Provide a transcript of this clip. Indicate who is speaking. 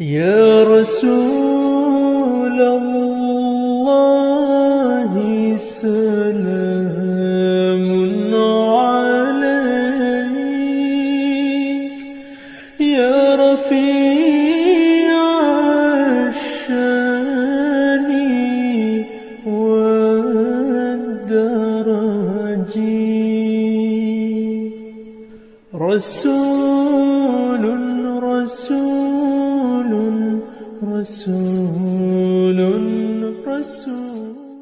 Speaker 1: يا رسول الله سلام عليك. يا رفيع الشان والدرج. رسول رسول رسول.